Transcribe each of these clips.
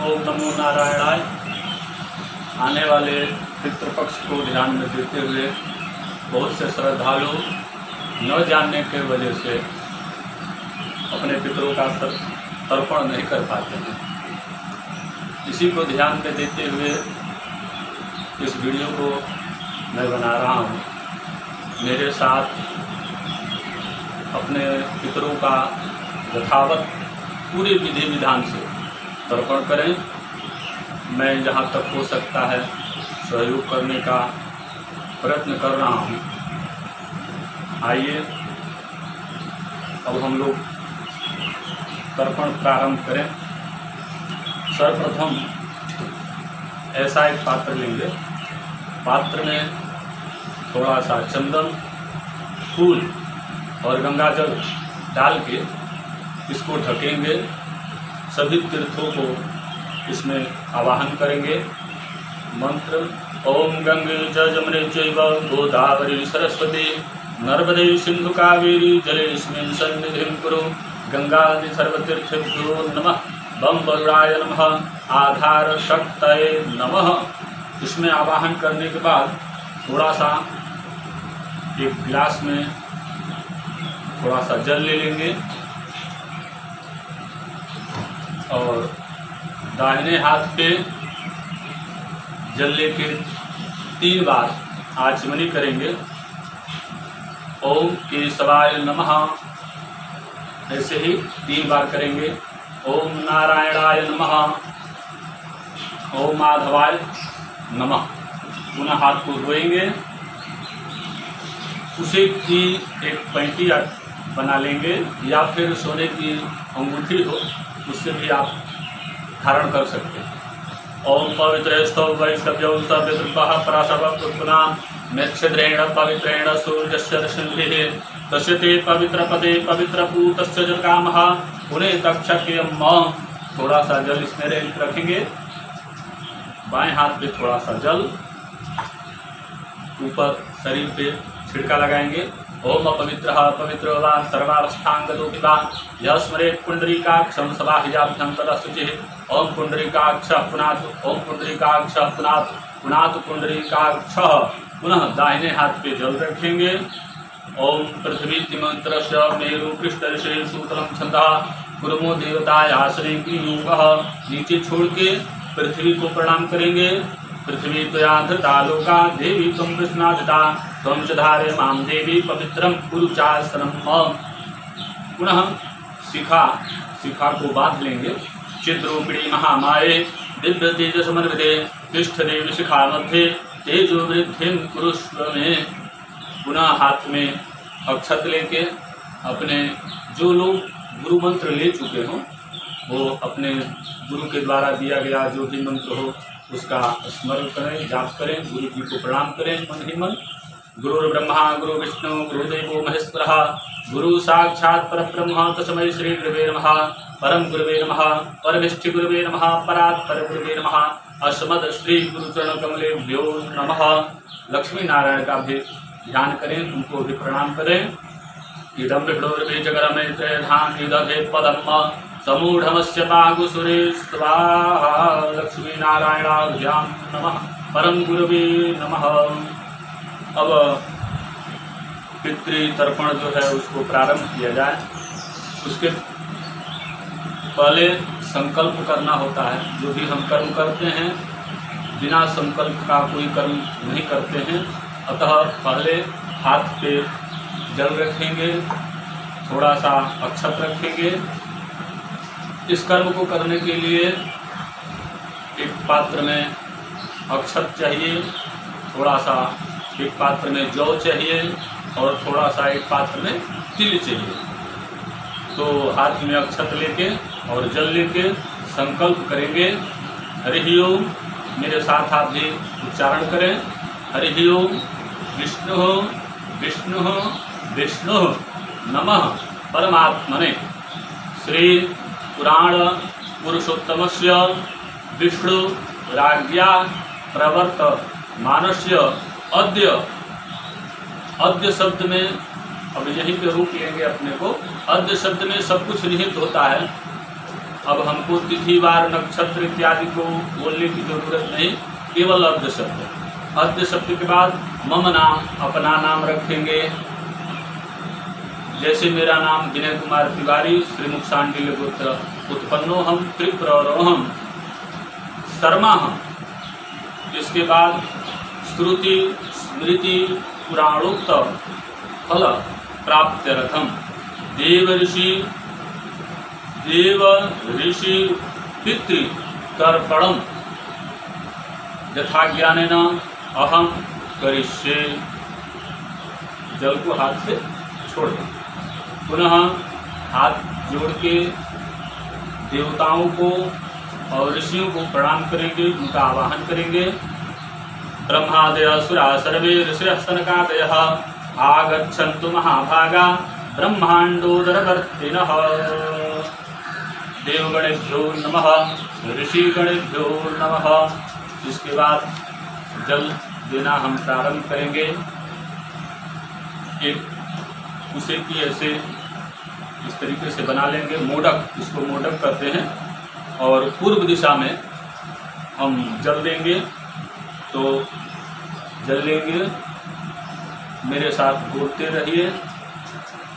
ओम नमो नारायणाय। आने वाले पितृपक्ष को ध्यान में देते हुए बहुत से श्रद्धालु न जानने के वजह से अपने पितरों का तर्पण नहीं कर पाते हैं। इसी को ध्यान में देते हुए इस वीडियो को मैं बना रहा हूँ। मेरे साथ अपने पितरों का यथावत पूरे विधि विधान से तर्पण करें। मैं जहाँ तक हो सकता है सहयोग करने का प्रयत्न कर रहा हूँ। आइए, अब हम लोग तर्पण प्रारंभ करें। सर्वप्रथम ऐसा एक पात्र लेंगे। पात्र में थोड़ा सा चंदन, फूल और गंगा जल डाल के इसको ढकेंगे। सभी तीर्थों को इसमें आवाहन करेंगे। मंत्र, ओम गंगे जमने चैव गोदावरी सरस्वती, नर्मदे सिंधु कावेरी जलेस्मिन् सन्निधिं कुरु, गंगादि सर्वतीर्थेभ्यो नमः, बम वरुणाय नमः, आधार शक्तये नमः। इसमें आवाहन करने के बाद थोड़ा सा एक गिलास में थोड़ा सा जल ले लेंगे। और दाहिने हाथ पे जल लेके तीन बार आचमनी करेंगे। ओम केशवाय नमः। ऐसे ही तीन बार करेंगे। ओम नारायणाय नमः। ओम माधवाय नमः। पुनः हाथ को धोएँगे। उसे की एक पैंटी बना लेंगे या फिर सोने की अंगूठी हो उससे भी आप धारण कर सकते हैं। ओम पवित्र स्तौ वैष्णव्यौ सविद्रुपः पराशव पुत्पुना मेक्षद्रेण पवित्रेण सूर्यस्य रश्मिभिः तस्य ते पवित्रपदे पवित्रपूतस्य जलकामः। पुणे तक्षक्यम थोड़ा सा जल इसमें रखेंगे। बाएँ हाथ पे थोड़ा सा जल। ऊपर शरीर पे छिड़का लगाएँगे। ओम अपवित्र पवित्र वा सर्वावस्थांगतोपि वा यह स्मरेत् पुण्डरीकाक्षं सबाहिजाभ्यन्तरः शुचिः ओम पुण्डरीकाक्ष पुनात्, ओम पुण्डरीकाक्ष पुनात् पुनात् पुण्डरीकाक्ष। पुनः दाहिने हाथ पे जल रखेंगे। ओम पृथ्वी तिमंत्र मेरु पृष्ठ ऋषि सूत्रम छंदः गुरुमो देवताय आश्रय की योग नीचे छोड़ के पृथ्वी को प्रणाम करेंगे। पृथ्वी त्वया धृता लोका, देवी तुम कृष्णाधिता त्वं च धारे माँ देवी पवित्रम कुरुचासनम पुनः शिखा शिखा को बाँध लेंगे। चिद्रूपिणी महामाये, दिव्य तेज समन्विते पृष्ठ देवी शिखा मध्य तेजो वृद्धि कुरुस्व में पुनः हाथ में अक्षत लेके अपने जो लोग गुरु मंत्र ले चुके हों, वो अपने गुरु के द्वारा दिया गया जो भी मंत्र हो, उसका स्मरण करें, जाप करें, गुरु जी को प्रणाम करें, मन ही मन। गुरु ब्रह्मा गुरु विष्णु गुरुदेव महेश्वर, गुरु साक्षात् पर ब्रह्म तस्मय श्री गुरुवे नम। परम गुरुवे नम। परमिष्ठि गुरुवे नम। परात् पर गुरुवे नम। अस्मद श्री गुरुचरण कमले भ्यो नम। लक्ष्मी नारायण का भी ध्यान करें उनको भी प्रणाम करें। इदम निदधे पदम समूढ़मस्य पागुसुरे स्वाहा लक्ष्मीनारायणाभ्यां नमः। परम गुरुवे नमः। अब पितृ तर्पण जो है उसको प्रारंभ किया जाए। उसके पहले संकल्प करना होता है, जो भी हम कर्म करते हैं, बिना संकल्प का कोई कर्म नहीं करते हैं। अतः पहले हाथ पे जल रखेंगे थोड़ा सा अक्षत रखेंगे। इस कर्म को करने के लिए एक पात्र में अक्षत चाहिए थोड़ा सा एक पात्र में जौ चाहिए और थोड़ा सा एक पात्र में तिल चाहिए। तो हाथ में अक्षत लेके और जल लेके संकल्प करेंगे, हरि ओम, मेरे साथ आप भी उच्चारण करें। हरि ओम, विष्णु हो विष्णु हो, विष्णु नमः परमात्मने। श्री पुराण पुरुषोत्तम से विष्णु राज्ञा प्रवर्त मानस्य अद्य अद्य शब्द में, अब यही पे रूप लेंगे अपने को। अद्य शब्द में सब कुछ निहित होता है। अब हमको तिथि, वार, नक्षत्र इत्यादि को बोलने की ज़रूरत नहीं, केवल अर्ध शब्द। अर्ध शब्द के बाद मम नाम, अपना नाम रखेंगे। जैसे मेरा नाम विनय कुमार तिवारी, श्रीमुख सांडिल्य गोत्र, उत्पन्नो हम त्रिपुरोहम शर्मा हम। इसके बाद श्रुति, स्मृति पुराणोक्त फल प्राप्त रथम देव ऋषि देव ऋषि पितृ तर्पणम। यथा ज्ञान अहम करिष्ये। जल को हाथ से छोड़ दें। पुनः हाथ जोड़ के देवताओं को और ऋषियों को प्रणाम करेंगे, उनका आवाहन करेंगे। ब्रह्मादय सुरा सर्वे ऋषिस्तनकादय आगछन्तु महाभागा ब्रह्मांडोदरवर्तिन देवगणेभ्यो नमः, ऋषिगणेभ्यो नमः। इसके बाद जल देना हम प्रारंभ करेंगे। एक उसे की ऐसे इस तरीके से बना लेंगे, मोडक, इसको मोडक करते हैं। और पूर्व दिशा में हम जल देंगे। तो जल लेंगे मेरे साथ बोलते रहिए।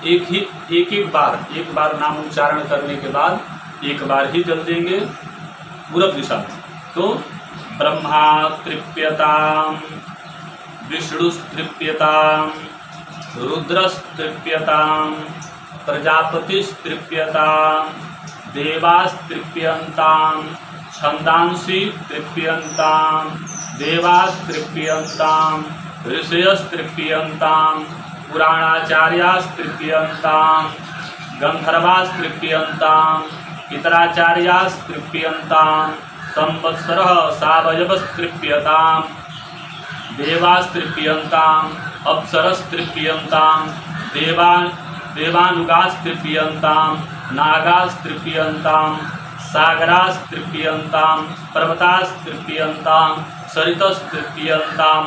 एक ही, एक एक बार एक बार नाम उच्चारण करने के बाद एक बार ही जल देंगे। पूर्व दिशा में। तो ब्रह्मा तृप्यताम विष्णुस्तृप्यताम रुद्रस्तृप्यताम प्रजापतिस्तृप्यताम देवास्तृप्यन्ताम छन्दांसि तृप्यन्ताम। देवास्तृप्यन्ताम ऋषयस्तृप्यन्ताम पुराणाचार्यास्तृप्यन्ताम गन्धर्वास्तृप्यन्ताम पितराचार्यास्तृप्यन्ताम संवत्सरः सावयवस्तृप्यताम देवास्तृप्यन्ताम अप्सरस्तृप्यन्ताम देवान् देवानुगास्तृप्यन्ताम नागास्तृप्यन्ताम सागरास्तृप्यन्ताम पर्वतास्तृप्यन्ताम सरितस्तृप्यन्ताम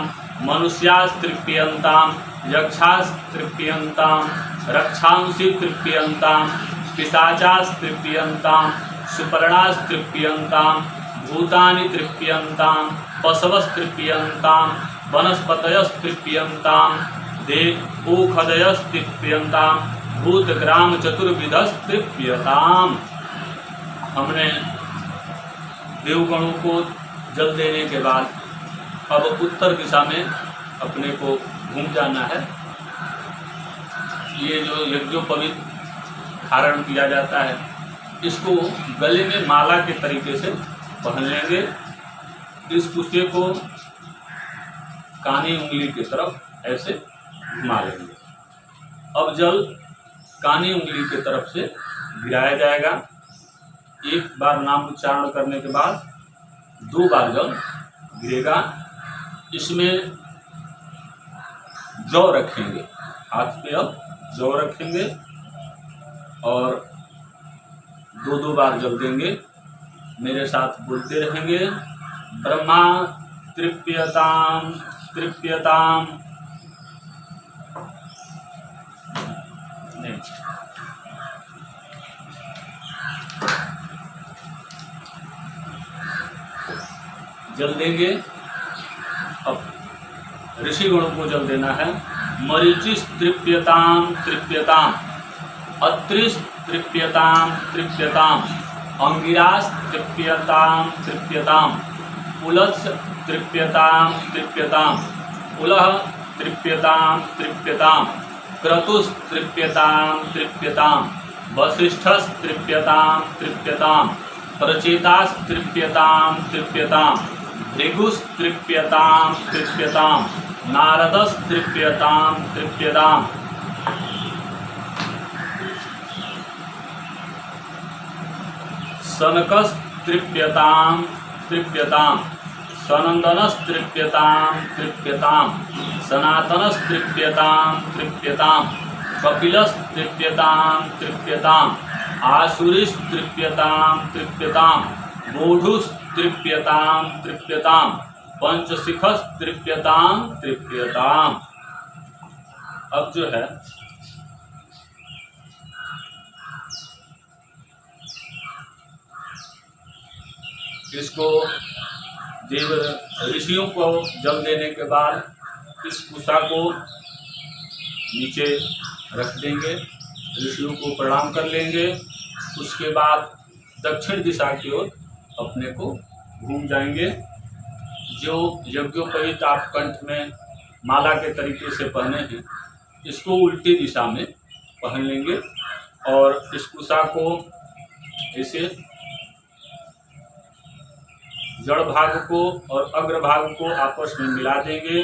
मनुष्यास्तृप्यन्ताम, यक्षास्तृप्यन्ताम रक्षांसि तृप्यन्ताम पिशाचास्तृप्यन्ताम, सुपर्णास्तृप्यन्ताम भूतानि तृप्यन्ताम पशवस्तृप्यन्ताम वनस्पतयस्तृप्यन्ताम दे ओखदयस्तृप्यन्ताम भूतग्राम चतुर्विधस्तृप्यताम हमने देवगणों को जल देने के बाद अब उत्तर दिशा में अपने को घूम जाना है। ये जो यज्ञोपवित धारण किया जाता है, इसको गले में माला के तरीके से पहन लेंगे। इस कुर्से को कानी उंगली की तरफ़ ऐसे घुमा लेंगे। अब जल कानी उंगली की तरफ़ से गिराया जाएगा। एक बार नाम उच्चारण करने के बाद दो बार जल गिरेगा, इसमें जौ रखेंगे। हाथ पे अब जौ रखेंगे और दो दो बार जल देंगे। मेरे साथ बोलते रहेंगे, ब्रह्मा तृप्यताम तृप्यताम। नहीं। जल देंगे। अब ऋषि गणों को जल देना है। मरीचिस तृप्यताम तृप्यताम अत्रिस तृप्यताम तृप्यताम अंगिरास तृप्यताम तृप्यताम उलत्स तृप्यताम तृप्यताम उलह तृप्यताम तृप्यताम क्रतुस तृप्यताम तृप्यताम वसिष्ठस तृप्यताम तृप्यताम प्रचेतास तृप्यताम तृप्यताम भृगुस तृप्यताम तृप्यताम नारदस तृप्यताम तृप्यताम सनकस तृप्यताम तृप्यताम सनंदनस तृप्यताम तृप्यताम सनातनस तृप्यताम तृप्यताम कपिलस तृप्यताम तृप्यताम आसुरिस तृप्यताम तृप्यताम मूढ़ुस तृप्यताम तृप्यताम पंचशिखस तृप्यताम तृप्यताम अब जो है, इसको देव ऋषियों को जल देने के बाद इस कुशा को नीचे रख देंगे, ऋषियों को प्रणाम कर लेंगे। उसके बाद दक्षिण दिशा की ओर अपने को घूम जाएँगे। जो यज्ञोपहित आप कंठ में माला के तरीके से पहने हैं, इसको उल्टी दिशा में पहन लेंगे और इस कुशा को ऐसे जड़ भाग को और अग्र भाग को आपस में मिला देंगे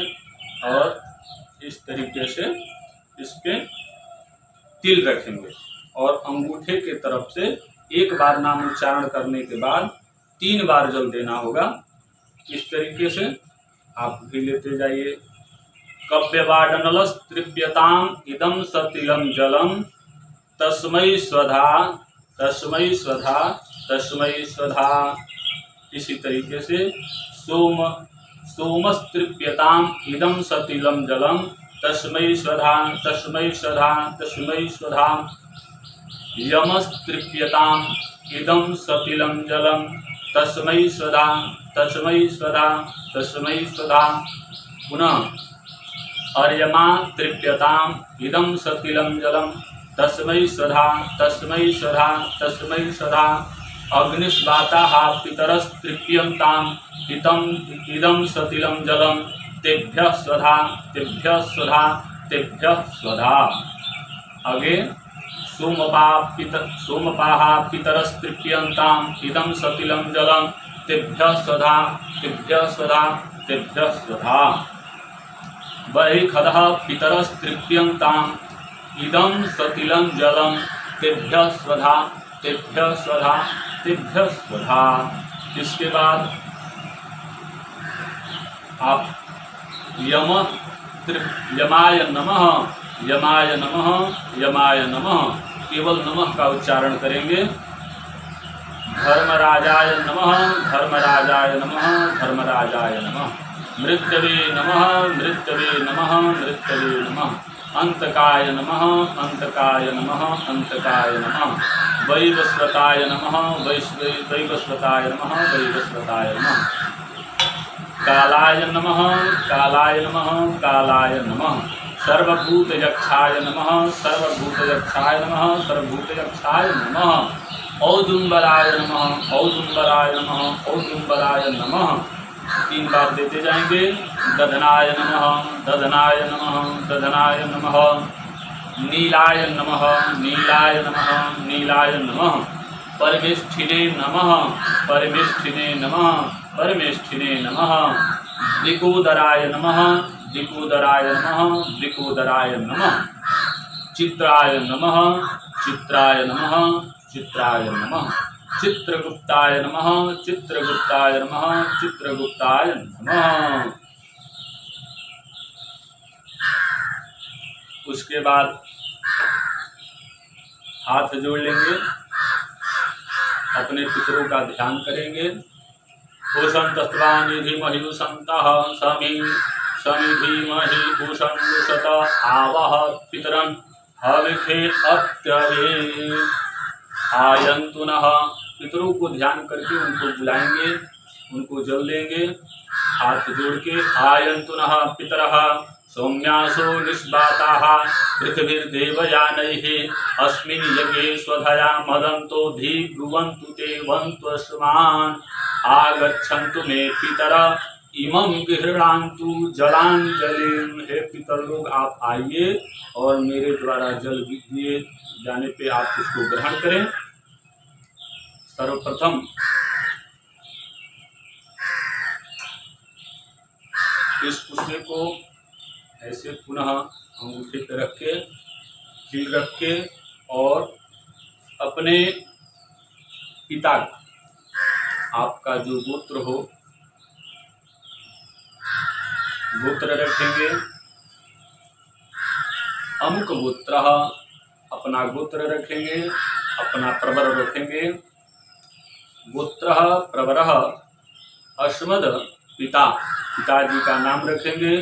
और इस तरीके से इस पे तिल रखेंगे और अंगूठे के तरफ़ से एक बार नाम उच्चारण करने के बाद तीन बार जल देना होगा। इस तरीके से? आप भी लेते जाइए। कव्यवाडनल तृप्यताम इदम सतिलम जलम। तस्मय स्वधा तस्मय स्वधा तस्मय स्वधा। इसी तरीके से सोम, सोमस्तृप्यताम इदम सतिलम जलम। तस्मै स्वधा तस्मै स्वधा तस्मै स्वधा। यमस्तृप्यताम इदम सतिलम जलम। तस्मै स्वधा तस्मै स्वधा तस्मै स्वधा पुनः अर्यमा तृप्यताम इदम सतिलम जलम तस्मै स्वधा तस्मै स्वधा तस्मै स्वधा। अग्निस्वाता पितरस्तृप्यंताम इतम इदम सतिलम जलम तेभ्य स्वधा तेभ्य स्वधा तेभ्य स्वधा। आगे। सोमपा पित सोमपाहा पितरस्तृप्यंताम इदम सतिलम जलम तेभ्य स्वधा तेभ्य स्वधा तेभ्य स्वधा बहिखद पितरस्तृप्यंताम इदम सतिलम जलम तेभ्य स्वधा तेभ्य स्वधा तेभ्य इसके बाद आप यम यमाय नमः। यमाय नमः। यमाय नमः। केवल नमः का उच्चारण करेंगे। धर्मराजाय नमः धर्मराजाय नमः धर्मराजाय नमः। मृत्यवे नमः मृत्यवे नमः मृत्यवे नमः। अंतकाय नमः अंतकाय नमः अंतकाय नमः। वैवस्वताय नमः वैवस्वताय नमः वैवस्वताय नमः। कालाय नमः कालाय नमः कालाय नमः। सर्वभूतयक्षाय नमः नमः, सर्वभूतयक्षाय नमः। औदुम्बराय नमः औदुम्बराय नमः औदुम्बराय नमः। तीन बार देते जाएँगे। दधनाय नमः दधनाय नमः दधनाय नमः। नीलाय नमः नीलाय नमः नीलाय नमः। परमेष्ठिने नमः परमेष्ठिने नमः परमेष्ठिने नमः। दिकोदराय नमः दिकोदराय नमः दिकोदराय नमः। चित्राय नमः चित्राय नमः चित्राय नमः। चित्रगुप्ताय नमः चित्रगुप्ताय नमः चित्रगुप्ताय नमः। उसके बाद हाथ जोड़ लेंगे। अपने पितरों का ध्यान करेंगे। पोषण तस्वा निधि पूषण आवह पितरन हविखे अत्यरे आयंतु पितरों को ध्यान करके उनको बुलाएँगे, उनको जल देंगे, हाथ जोड़ के आयंतु पितर, सौम्यासो निष्बाताः पृथिवीर्देवयानैः, अस्मिन् यज्ञे स्वधया मदन्तो धीब्रुवन्तु ते वन्त्वस्मान् आगच्छन्तु मे पितर इमं गृहणान्तु जलांजलि हे पितर लोग आप आइए और मेरे द्वारा जल दिए जाने पे आप उसको ग्रहण करें। सर्वप्रथम इस पुष्य को ऐसे पुनः अंगूठे पे रख के, खील रख के और अपने पिता, आपका जो गोत्र हो गोत्र रखेंगे। अमुक गोत्र अपना गोत्र रखेंगे, अपना प्रवर रखेंगे। गोत्र प्रवर अश्मद पिता, पिताजी का नाम रखेंगे।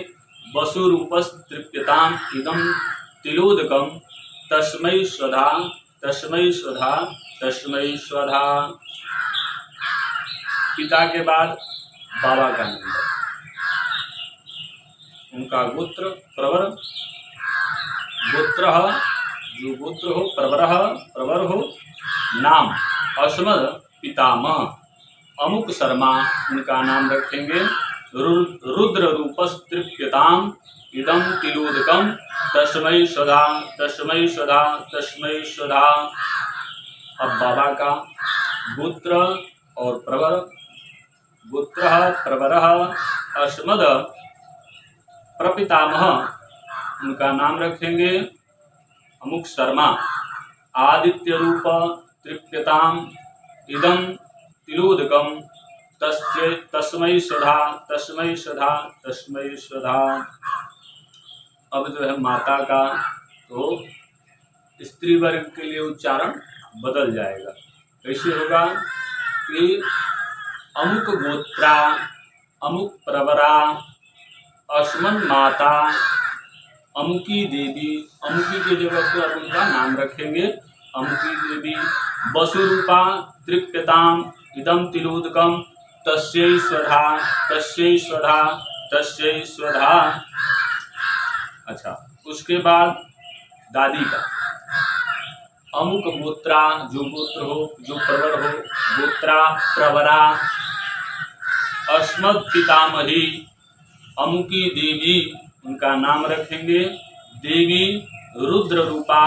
वसुरूपस्तृप्यताम इदम तिलोदकम तस्मै स्वधा तस्मै स्वधा तस्मै स्वधा पिता के बाद बाबा का नंबर उनका गोत्र प्रवर। गोत्र, जो गोत्र हो, प्रवर प्रवर हो, नाम अस्मद पितामह। अमुक शर्मा उनका नाम रखेंगे। रुद्र रूपस्तृप्यताम इदम तिलोदकम तस्मय स्वधा तस्मय स्वधा तस्मय स्वधा अब बाबा का गोत्र और प्रवर। गोत्र, प्रवर अस्मद प्रपितामह। उनका नाम रखेंगे अमुक शर्मा। आदित्य रूप तृप्यताम इदम तिलोदकम तस्य तस्मै स्वधा तस्मै स्वधा तस्मै स्वधा अब जो है माता का तो स्त्री वर्ग के लिए उच्चारण बदल जाएगा। कैसे होगा कि अमुक गोत्रा, अमुक प्रवरा अस्मन माता, अमुकी देवी, अमुकी की जगह पर अब उनका नाम रखेंगे। अमुकी देवी, वसुरूपा तृप्यताम इदम तिलोदकम तस्यै स्वधा तस्यै स्वधा स्वधा। अच्छा उसके बाद दादी का। अमुक गोत्रा जो गोत्र हो, जो प्रवर हो, गोत्रा प्रवरा। अस्मद पितामही अमुकी देवी, उनका नाम रखेंगे देवी रुद्र रूपा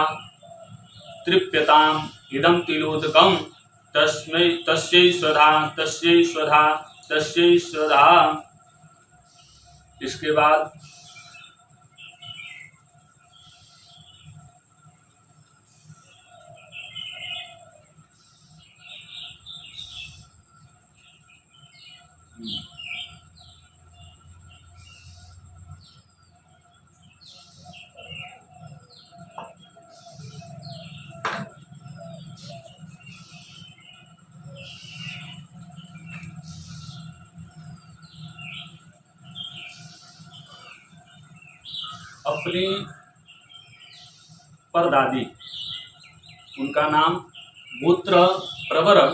तृप्यताम इदम तिलोदकम तस्मै, तस्यै स्वधा तस्यै स्वधा तस्यै स्वधा। इसके बाद अपनी परदादी। उनका नाम गोत्र प्रवर,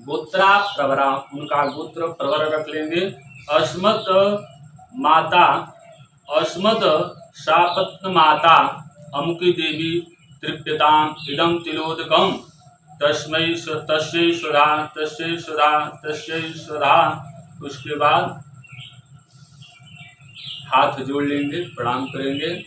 गोत्रा प्रवरा। उनका गोत्र प्रवर रख लेंगे। अस्मत माता अस्मद शापत्न माता। अमुकी देवी तृप्यताम इदम तिलोदकम तस्मै स्व- तस्यै स्वधा तस्यै स्वधा तस्यै स्वधा उसके बाद हाथ जोड़ लेंगे, प्रणाम करेंगे।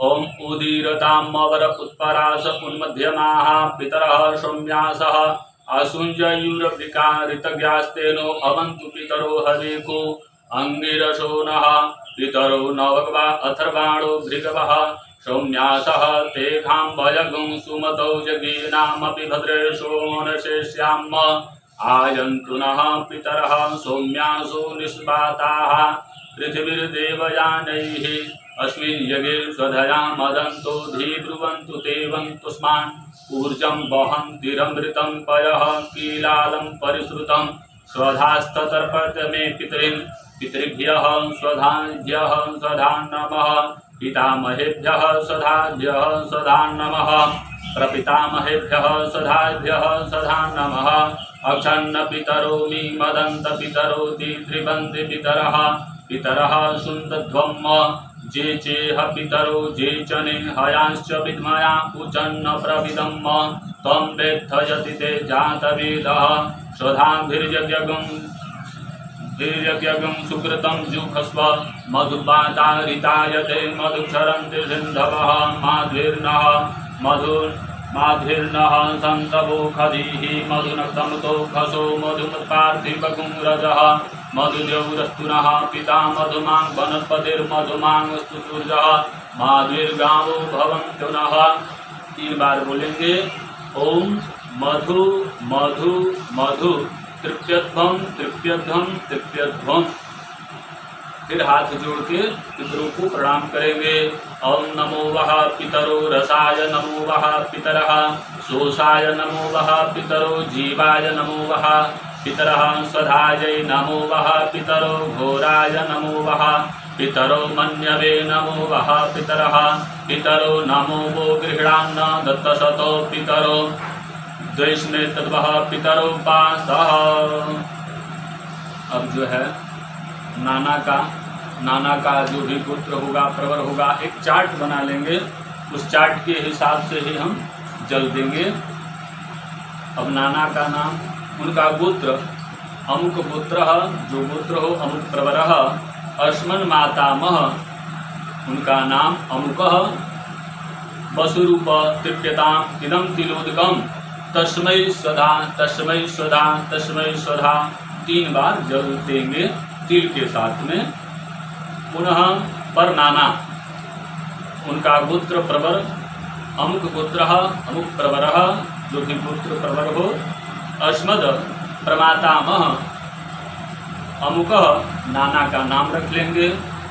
ओम उदीरतामवर उत्परास उन्मध्यमाः, पितरः, सौम्यासः। आसुञ्जयूरवृका ऋतज्ञास्तेनो अवन्तु पितरो हवेको अङ्गिरसो नः पितरो नवग्वा अथर्वाणो भृगवः। सौम्यासः ते घाम्बयगुं सुमतौ जगीनामपि भद्रेशो मनशेष्याम आयन्तु नः, पितरः, सौम्यासो निष्पाताः। पृथिवीर्देवयानैः अस्मिन् यज्ञे स्वधया मदन्तो धीब्रुवन्तु ते वन्तुस्मान् ऊर्जं वहन्तिरमृतं पयः कीलालं परिश्रुतं। स्वधास्ततर्पत मे पितॄन् पितृभ्यः स्वधाभ्यः स्वधा नमः पितामहेभ्यः स्वधाभ्यः स्वधा नमः प्रपितामहेभ्यः स्वधाभ्यः स्वधा नमः अक्षन्न पितरो मी मदन्त पितरो दिद्रिबन्ति पितरः पितरः सुन्दध्वम् जे चेह पितरो, जे चने हयांश्च विद्मया पूजन्न प्रविदम् त्वं वेत्थयति ते जातवेदः। स्वधाभिर्यज्ञगं वीर्यज्ञं सुकृतं जुखस्व मधुपातारितायते मधुक्षरन्ति सिन्धवः। माध्वीर्नः मधुर् माध्वीर्नः सन्तवो मधुनक्तमुतो खसो मधुमत्पार्थिवगुंरजः मधुजौरस्तुनः पिता मधुमां वनस्पतिर्मधुमांस्तु सूर्यः नः। तीन बार बोलेंगे, ओम मधु मधु मधु तृप्यध्वम तृप्यध्वम तृप्यध्वम फिर हाथ जोड़ के पितरों को प्रणाम करेंगे। ओम नमो वह पितरो रसाय नमो वह पितर, शोषाय नमो वह पितरो, जीवाय नमो वह पितर स्वधाय नमो वह पितरो, घोराय नमो वह पितरो, मन्यवे नमो वह पितर, पितरो नमो वो गृह्णान्न दत्तशतो पितरो, द्वैष्णे तद्वः पितरो पासः। जो है, नाना का नाना का जो भी पुत्र होगा, प्रवर होगा, एक चार्ट बना लेंगे। उस चार्ट के हिसाब से ही हम जल देंगे। अब नाना का नाम, उनका गोत्र, अमुक पुत्र जो गोत्र हो, अमुक प्रवर, अश्मन मातामह, उनका नाम अमुक वसुरूप तृप्यताम इदम तिलोदकम तस्मय स्वधा तस्मय स्वधा तस्मय स्वधा, तीन बार जल देंगे तिल के साथ में। पुनः पर नाना उनका गोत्र प्रवर, अमुक गोत्र अमुक प्रवर, जो भी गोत्र प्रवर हो अस्मद प्रमातामह। अमुक नाना का नाम रख लेंगे।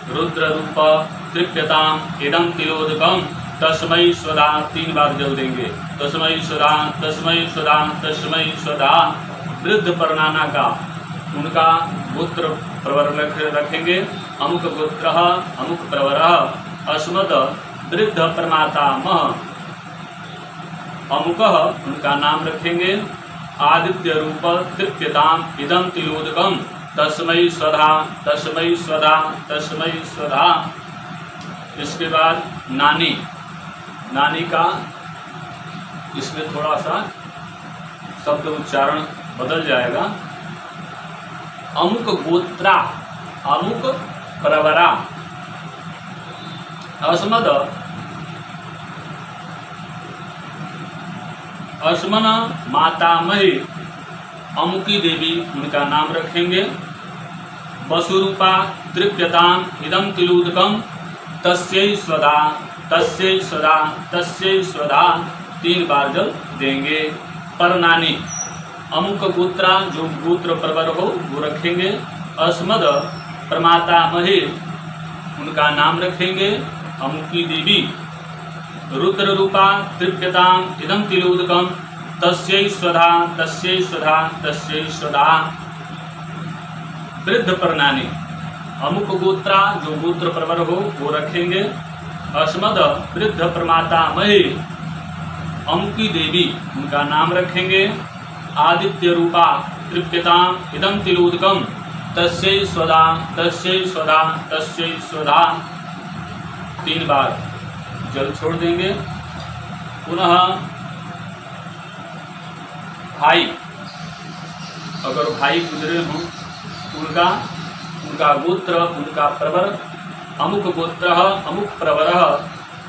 रुद्र रूप तृप्यताम इदम तिलोदकम। तस्मय स्वदा तीन बार जल देंगे। तस्मय स्वदा तस्मय स्वदा तस्मय स्वदा। वृद्ध परनाना का, उनका गोत्र प्रवर रख रखेंगे। अमुक गोत्र, अमुक प्रवर। अस्मद वृद्ध प्रमाता मह। अमुक उनका नाम रखेंगे। आदित्य रूप तृप्यताम इदम तिलोदकम तस्मय स्वधा तस्मय स्वधा तस्मय स्वधा। इसके बाद नानी। नानी का इसमें थोड़ा सा शब्द उच्चारण बदल जाएगा। अमुक गोत्रा, अमुक प्रवरा। अस्मद अस्मन मातामही अमुकी देवी, उनका नाम रखेंगे। वसुरूपा तृप्यताम इदम तिलूदकम तस्यै स्वदा तस्यै स्वदा तस्यै स्वदा, तीन बार जल देंगे परनानी। अमुक गोत्रा, जो गोत्र प्रवर हो, वो रखेंगे। अस्मद, प्रमाता महे उनका नाम रखेंगे। अमुकी देवी, रुद्र रूपा तृप्यताम इदम तिलोदकम तस्यै स्वधा तस्यै स्वधा तस्यै स्वधा। वृद्ध प्रणानी अमुक गोत्रा, जो गोत्र प्रवर हो, वो रखेंगे। अस्मद, वृद्ध प्रमाता महे अमुकी देवी, उनका नाम रखेंगे। आदित्य रूपा तृप्यताम इदम तिलोदकम तस्यै स्वदा तस्यै स्वदा तस्यै स्वदा। तीन बार जल छोड़ देंगे। पुनः भाई, अगर भाई गुजरे हों, उनका उनका गोत्र, उनका प्रवर, अमुक गोत्र, अमुक प्रवर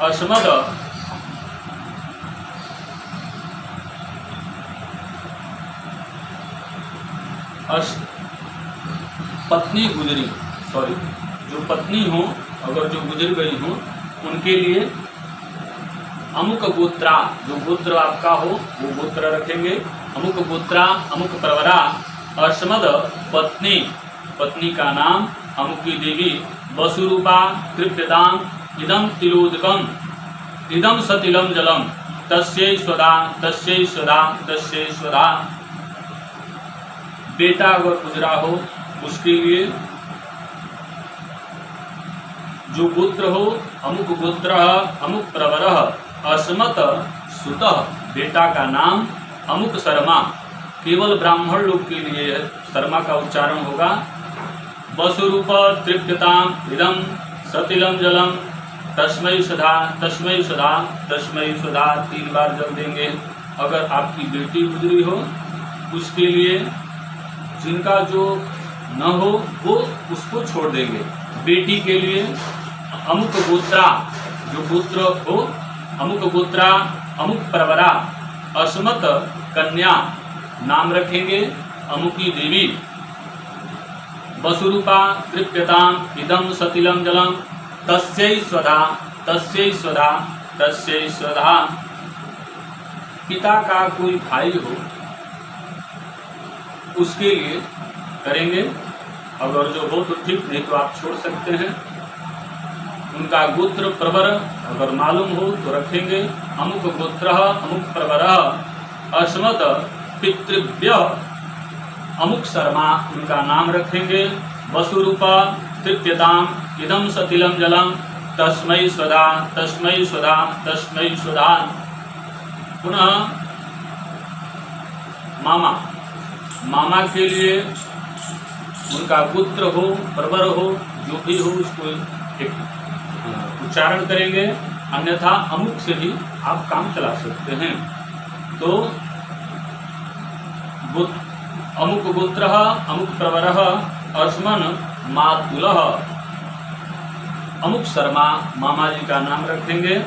अस्मद अस पत्नी गुजरी सॉरी जो पत्नी हो, अगर जो गुजर गई हो, उनके लिए अमुक गोत्रा, जो गोत्र आपका हो, वो गोत्र रखेंगे। अमुक गोत्रा, अमुक प्रवरा अस्मद पत्नी पत्नी का नाम अमुकी देवी, वसुरूपा तृप्यताम इदम तिलोदकम इदम सतिलम जलम तस्यै स्वदा तस्यै स्वदा तस्यै स्वदा। बेटा अगर गुजरा हो, उसके लिए जो गोत्र हो, अमुक गोत्र अमुक प्रवर, अस्मत सुत, बेटा का नाम अमुक शर्मा। केवल ब्राह्मण लोग के लिए शर्मा का उच्चारण होगा। वसुरूप तृप्यताम इदम सतिलम जलम। तस्मय सुधा तस्मय सुधा तस्मय सुधा तीन बार जल देंगे। अगर आपकी बेटी गुजरी हो, उसके लिए जिनका जो न हो, वो उसको छोड़ देंगे। बेटी के लिए अमुक गोत्रा, जो गोत्र हो, अमुक गोत्रा, अमुक प्रवरा अस्मत कन्या नाम रखेंगे, अमुकी देवी। वसुरूपा तृप्यताम, इदम सतिलम जलम, तस्यै स्वधा तस्यै स्वधा तस्यै स्वधा। पिता का कोई भाई हो उसके लिए करेंगे। अगर जो हो तो ठीक नहीं तो आप छोड़ सकते हैं। उनका गोत्र प्रवर अगर मालूम हो तो रखेंगे। अमुक गोत्र, अमुक प्रवर अस्मत पितृव्य अमुक शर्मा उनका नाम रखेंगे। वसुरूप, तृप्यताम इदम सतिलम जलम तस्मय स्वदा तस्मय स्वदा तस्मय स्वदा पुनः मामा। मामा के लिए उनका पुत्र हो, प्रवर हो, जो भी हो, उसको एक उच्चारण करेंगे। अन्यथा अमुक से भी आप काम चला सकते हैं। तो अमुक गोत्र अमुक प्रवर अस्मन मातुल। अमुक शर्मा मामा जी का नाम रखेंगे।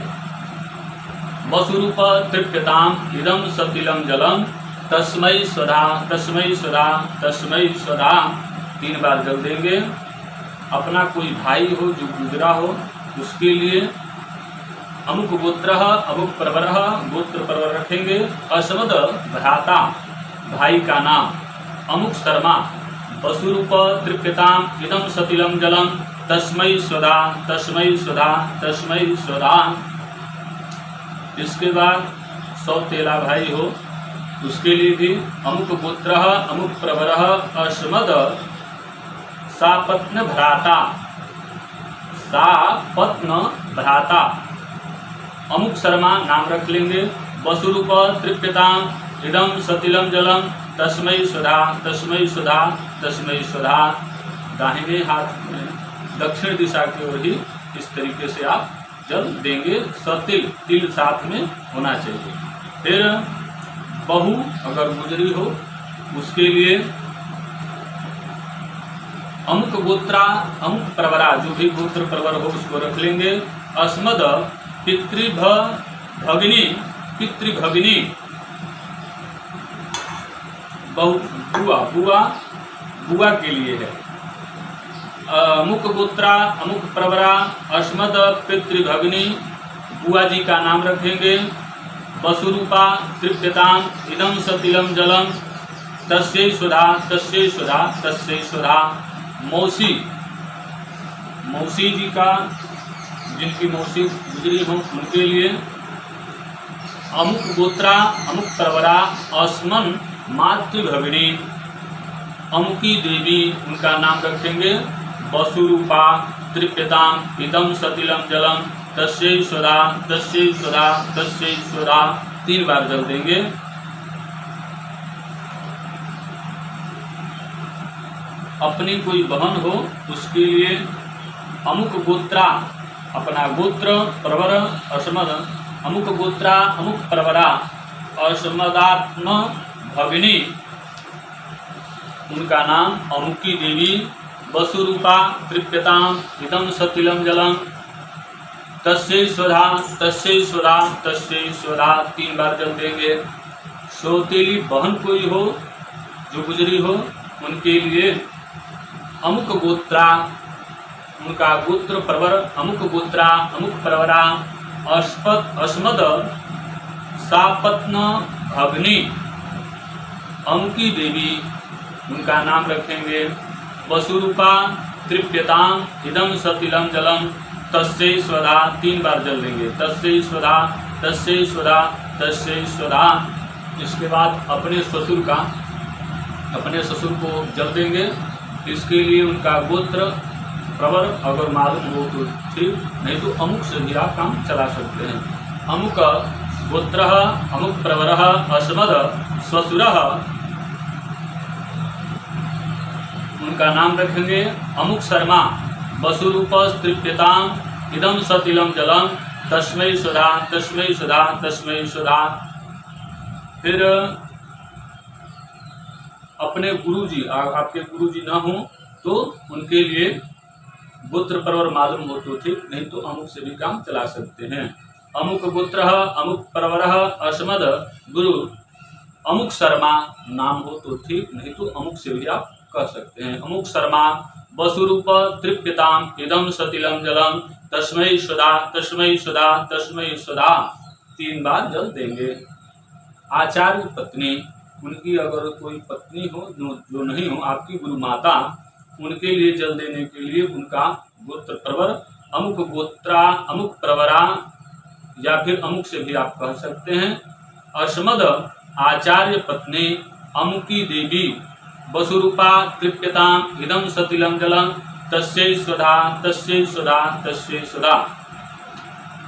वसुरूप तृप्यताम इदम सतिलम जलम। तस्मय स्वधा तस्मय स्वधा तस्मय स्वधा तीन बार जल देंगे, अपना कोई भाई हो, जो गुजरा हो, उसके लिए अमुक गोत्र, अमुक प्रवर, गोत्र प्रवर रखेंगे, असमद भ्राता, भाई का नाम, अमुक शर्मा वसुरूप तृप्यताम इदम सतिलम जलम तस्मय स्वधा तस्मय स्वधा तस्मय स्वधा इसके बाद सौतेला भाई हो उसके लिए भी अमुक पुत्र अमुक प्रवर अस्मद सापत्न भ्राता सापत्न भ्राता अमुक शर्मा नाम रख लेंगे। वसुरूप तृप्यताम इदम सतिलम जलम तस्मय सुधा तस्मय सुधा तस्मय सुधा। दाहिने हाथ में, दक्षिण दिशा की ओर ही इस तरीके से आप जल देंगे। सतिल, तिल साथ में होना चाहिए। फिर बहू, अगर गुजरी हो, उसके लिए अमुक गोत्रा, अमुक प्रवरा, जो भी गोत्र प्रवर हो, उसको रख लेंगे। अस्मद पितृभ भगिनी, पितृभगिनी। बहु, बुआ बुआ बुआ के लिए है। अमुक गोत्रा, अमुक प्रवरा, अस्मद पितृभगिनी, बुआ जी का नाम रखेंगे। वसुरूपा तृप्यताम इदम सतिलम जलम तस्यै सुधा तस्यै सुधा तस्यै सुधा। मौसी। मौसी जी का, जिनकी मौसी गुजरी हो, उनके लिए अमुक गोत्रा, अमुक परवरा, अस्मन मातृभगिनी, अमुकी देवी, उनका नाम रखेंगे वसुरूपा तृप्यताम इदम सतिलम जलम सुधा तस्यै सुधा तीन बार जल देंगे। अपनी कोई बहन हो, उसके लिए अमुक गोत्रा, अपना गोत्र प्रवर असमद। अमुक गोत्रा, अमुक प्रवरा, असमदात्म भगिनी। उनका नाम अमुकी देवी, वसुरूपा तृप्यताम इदम सतिलम जलम। स्वधा तस्यै स्वधा तीन बार जल देंगे। सौतेली बहन कोई हो, जो गुजरी हो, उनके लिए अमुक गोत्रा, उनका गोत्र प्रवर, अमुक गोत्रा, अमुक प्रवरा अस्पत अस्मद सापत्न, भगनी, अमुकी देवी, उनका नाम रखेंगे। वसुरूपा तृप्यताम इदम सतिलम जलम तस्यै स्वधा तीन बार जल देंगे। तस्यै स्वधा तस्यै स्वधा तस्यै स्वधा इसके बाद अपने ससुर का, अपने ससुर को जल देंगे। इसके लिए उनका गोत्र, प्रवर, अगर मालूम हो तो ठीक, नहीं तो अमुक से भी आप काम चला सकते हैं। अमुक गोत्र, अमुक प्रवर, अस्मद ससुर, उनका नाम रखेंगे अमुक शर्मा। वसुरूप तृप्यताम इदम सतिलम जलम तस्मय सुधा तस्मय सुधा तस्मय सुधा। फिर, अपने गुरु जी आपके गुरु जी न हो तो उनके लिए गोत्र परवर मालूम हो तो ठीक नहीं तो अमुक से भी काम चला सकते हैं। अमुक गोत्र अमुक परवर असमद गुरु, अमुक शर्मा नाम हो तो ठीक, नहीं तो अमुक से भी आप कह सकते हैं। अमुक शर्मा वसुरूप तृप्यताम इदम सतिलम जलम तस्मय सुधा तस्मय सुधा तस्मय सुधा तीन बार जल देंगे। आचार्य पत्नी, उनकी अगर कोई पत्नी हो, जो नहीं हो, आपकी गुरु माता, उनके लिए जल देने के लिए उनका गोत्र प्रवर, अमुक गोत्रा, अमुक प्रवरा, या फिर अमुक से भी आप कह सकते हैं। असमद आचार्य पत्नी, अमुकी देवी वसुरूपा तृप्यताम इदम सतिलम जलम तस्यै स्वधा तस्यै स्वधा तस्यै स्वधा।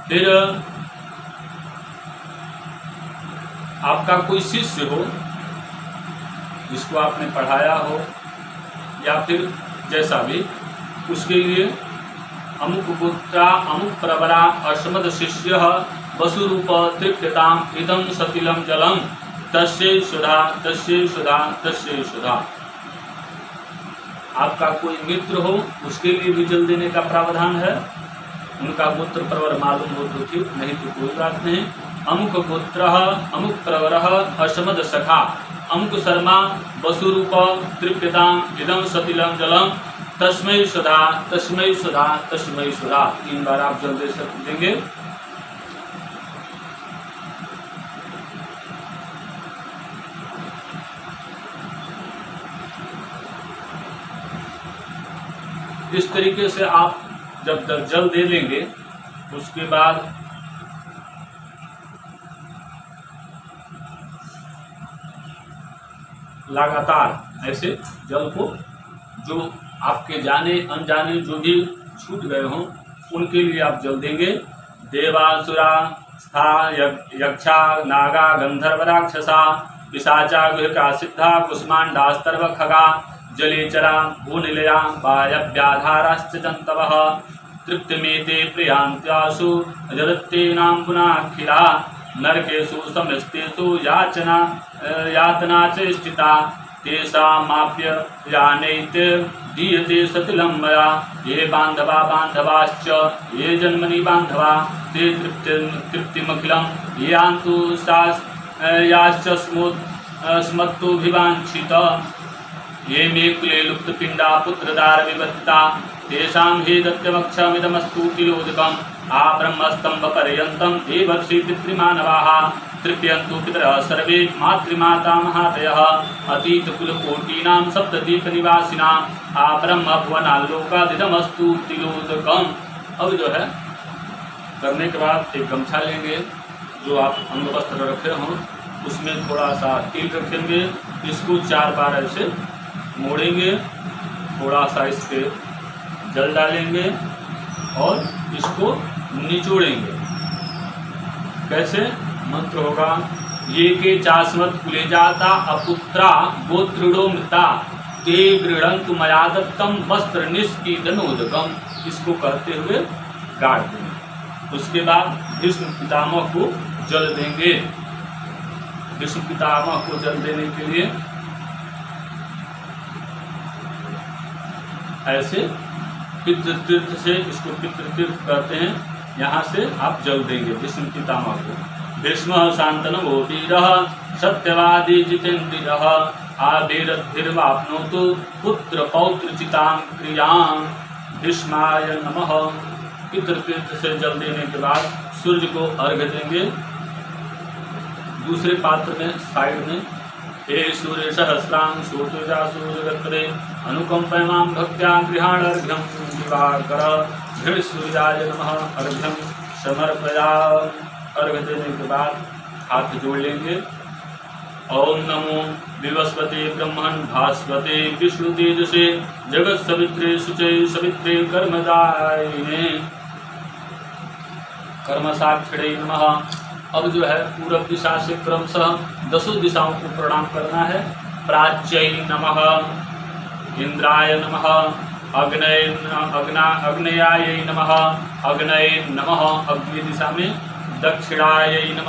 फिर, आपका कोई शिष्य हो, जिसको आपने पढ़ाया हो, या फिर जैसा भी, उसके लिए अमुक पुत्रा अमुक प्रवरा अश्मद शिष्य, वसुरूप तृप्यताम इदम सतिलम जलम तस्य सुधा तस्य सुधा तस्य सुधा। आपका कोई मित्र हो, उसके लिए भी जल देने का प्रावधान है। उनका गोत्र प्रवर मालूम हो तो ठीक, नहीं तो कोई बात नहीं। अमुक गोत्र, अमुक प्रवर अशमद सखा। अमुक शर्मा, वसुरूप तृप्यताम इदम सतिलम जलम तस्मय सुधा तस्मय सुधा तस्मय सुधा। तीन बार आप जल दे देंगे। इस तरीके से आप जब तक जल दे लेंगे, उसके बाद लगातार ऐसे जल को जो आपके जाने, अनजाने जो भी छूट गए हों, उनके लिए आप जल देंगे। देवासुरा, स्था यक्षा, नागा, गंधर्व, राक्षसा, पिशाचा, गुहका, सिद्धा कुष्मांडास्तर्व खगा जलेचरा भूनिलया वायव्याधाराश्च जन्तवः तृप्तिमेते प्रियान्त्यासु जगत्तेनां पुनाखिला नरकेषु समस्तेषु याचना यातना च स्थिता। तेषामाप्य यानैत दीयते सतिलं मया। ये बान्धवा बान्धवाश्च, ये जन्मनि बान्धवा। ते तृप्ति, तृप्तिमखिलं यान्तु सा याश्च स्मुत् स्मत्तोभिवाञ्छित। ये मे कुले लुप्तपिण्डा पुत्रदार विवर्तिता तेषां हि दत्यमक्षमिदमस्तु किलोदकम् आ ब्रह्मस्तम्भपर्यन्तं देवर्षि पितृमानवाः। तृप्यन्तु पितरः सर्वे मातृमाता महातयः अतीतकुलकोटीनां सप्तदीपनिवासिनां आ ब्रह्मभुवनालोकादिदमस्तु तिलोदकम् अब जो है, करने के बाद एक गमछा लेंगे, जो आप अंग वस्त्र रखे हों। उसमें थोड़ा सा तिल रखेंगे। इसको चार बार ऐसे मोड़ेंगे, थोड़ा सा इस पर जल डालेंगे और इसको निचोड़ेंगे। कैसे? मंत्र होगा, ये के चास्मत कुले जाता, अपुत्रा गोत्रिडो मृता, ते गृहंतु मयादत्तम वस्त्र निष्कीदनोदकम इसको कहते हुए गाड़ देंगे। उसके बाद विष्णु पितामह को जल देंगे। विष्णु पितामह को जल देने के लिए ऐसे पितृतीर्थ से इसको पितृतीर्थ कहते हैं। यहाँ से आप जल देंगे, विष्णु पितामह को। भीष्म शांतन वो वीर सत्यवादी जितेन्द्रिय आविर्वापनोतु पुत्र पौत्र चितां क्रियाँ। भीष्माय नमः। पितृतीर्थ से जल देने के बाद सूर्य को अर्घ देंगे। दूसरे पात्र में, साइड में, हे सूर्य सहस्रां सूर्यजासूर्यगत्रे अनुकंपयमां भक्त्या गृहाणर्घ्यं दिवाकर सूर्याय नमः अर्घ्यम समर्पया। अर्घ देने के बाद हाथ जोड़ लेंगे। ओम नमो विवस्पति ब्रह्मण भास्वते विष्णु तेजसे, जगत सवित्रे सुचे सवित्रे कर्मदायिने। कर्म साक्षिणे नमः। अब जो है पूर्व दिशा से क्रमशः दसों दिशाओं को प्रणाम करना है। प्राच्य नमः। इंद्राय नम। अग्नय अग्ना अग्नयाय नम। अग्नय नम। अग्नि दिशा में दक्षिणाय नम।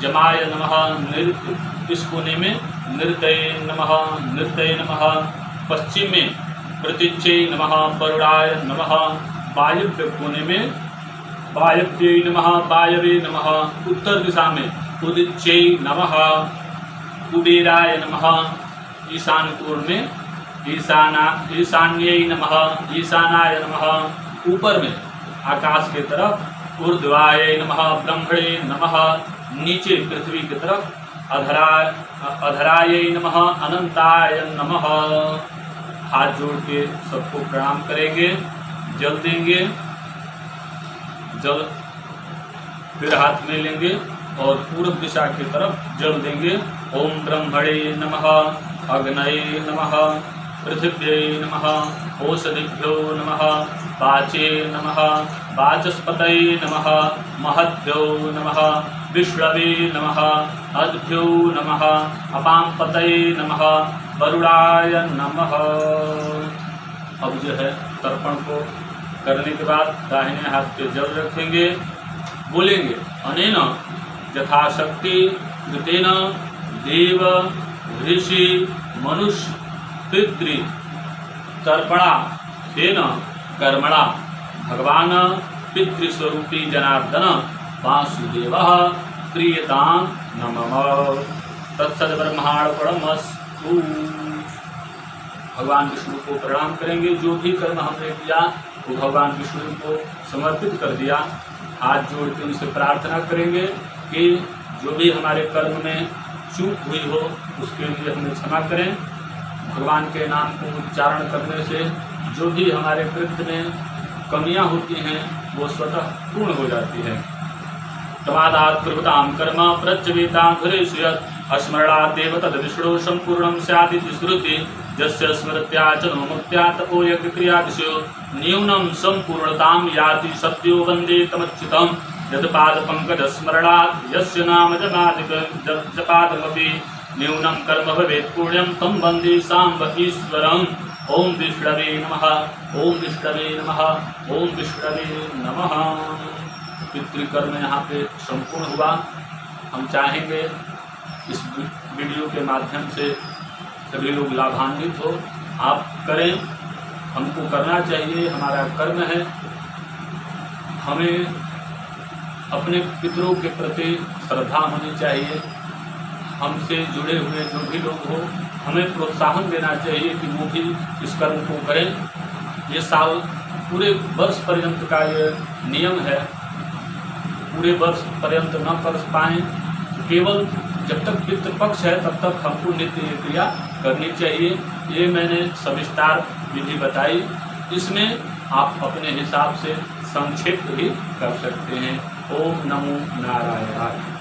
जमाय नम। नृत्य इस कोने में नृतय नमः। नृतय नमः। पश्चिम में प्रतीच्य नम। वरुणाय नमः। वायुव्य कोने में वायव्य नमः। वायवे नमः। उत्तर दिशा में उदिच्य नम। कुबेराय नम। ईशान में ईशाना, ईशान्य नमः, ईशानाय नमः, ऊपर में, आकाश के तरफ़, ऊर्ध्वाय नमः, ब्रह्मणे नमः, नीचे पृथ्वी की तरफ़, अधरा, अधराय नमः, अनंताय नमः। हाथ जोड़ के सबको प्रणाम करेंगे, जल देंगे, जल फिर हाथ में लेंगे और पूर्व दिशा की तरफ़ जल देंगे। ओम ब्रह्मणे नमः, अग्नये नमः पृथिव्यै नमः ओषधिभ्यो नमः, वाचे नमः, वाचस्पतये नमः, महद्भ्यो नमः विष्णवे नमः, अद्भ्यो नमः अपां पतये नमः, वरुणाय नमः। अब जो है तर्पण को करने के बाद दाहिने हाथ पे जल रखेंगे, बोलेंगे, अनेन यथाशक्ति देव ऋषि मनुष्य। पितृ तर्पणा तेन कर्मणा। भगवान पितृस्वरूपी जनार्दन वासुदेव क्रियताम नमः। तत्सद्ब्रह्माणपणमस्तु भगवान विष्णु को प्रणाम करेंगे। जो भी कर्म हमने किया, वो भगवान विष्णु को समर्पित कर दिया। हाथ जोड़ के उनसे प्रार्थना करेंगे कि जो भी हमारे कर्म में चूक हुई हो, उसके लिए हमें क्षमा करें। भगवान के नाम को उच्चारण करने से जो भी हमारे कृत्य में कमियाँ होती हैं, वो स्वतः पूर्ण हो जाती है। तमादात कृताम कर्म प्रत्यवेता घुरेशयत अस्मरणादेव तद विष्णु संपूर्ण श्रुति। यस्य स्मृत्या च नो मुक्त्या तपो यज्ञक्रियादिषु न्यूनं सम्पूर्णतां याति सत्यो वंदे तमच्युतं यत्पादपङ्कजस्मरणात् यस्य नाम जपादिक जपादमपि। न्यूनं कर्म भवेत् पुण्यं तं वंदे साम्ब ईश्वरम् ॐ विष्णवे नमः, ॐ विष्णवे नमः, ॐ विष्णवे नमः। पितृकर्म यहाँ पे संपूर्ण हुआ। हम चाहेंगे इस वीडियो के माध्यम से सभी लोग लाभान्वित हो। आप करें, हमको करना चाहिए, हमारा कर्म है। हमें अपने पितरों के प्रति श्रद्धा होनी चाहिए। हमसे जुड़े हुए जो भी लोग हो, हमें प्रोत्साहन देना चाहिए कि वो भी इस कर्म को करें। ये साल पूरे वर्ष पर्यंत का ये नियम है। पूरे वर्ष पर्यंत न कर पाएँ। केवल जब तक पितृपक्ष है, तब तक हमको नित्य ये क्रिया करनी चाहिए। ये मैंने सविस्तार विधि बताई। इसमें आप अपने हिसाब से संक्षिप्त भी कर सकते हैं। ओम नमो नारायण